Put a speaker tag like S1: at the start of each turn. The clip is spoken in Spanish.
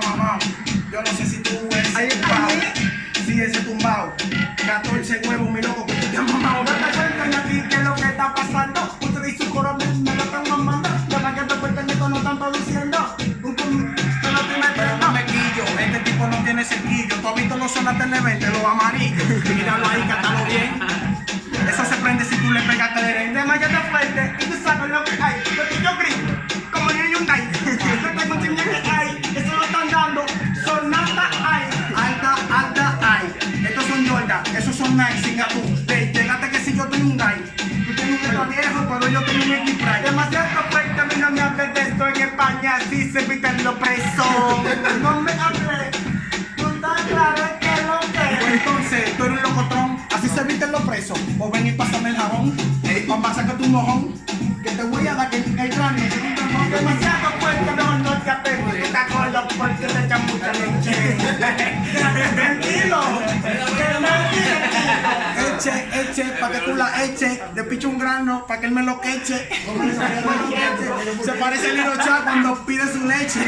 S1: mamado. Yo no sé si tú eres
S2: Ay,
S1: tumbado.
S2: ay.
S1: Sí, ese tumbado. 14 huevos, mi loco, que tú te has mamado.
S2: No te cuentan aquí qué es lo que está pasando. Usted y su coro me, me lo están mamando. De más que te cuentan esto no están produciendo. Pero tú me
S1: Pero no me quillo, este tipo no tiene cerquillo. Tú has visto los zonas TV, los amarillos. Míralo ahí, cátalo bien. Jordan, esos son Nike, Singapur. Hey, llegaste que si yo tengo un guy. Tú tienes un dedo viejo, pero yo tengo un X-Prime.
S2: Demasiado fuerte, a mí no me hables de esto en España, así se evitan los presos. No me hables, tú estás claro que lo que.
S1: Entonces, tú eres un locotrón, así se visten los presos. O ven y pásame el jabón, ey, mamá, sácate un mojón. Que te voy a dar que el cráneo. te.
S2: Demasiado fuerte, no, no te apegues, tú gordo porque te echan mucha leche.
S1: Eche, eche, pa' que tú la eches. Le picho un grano, pa' que él me lo queche. Se parece a Chá cuando pide su leche.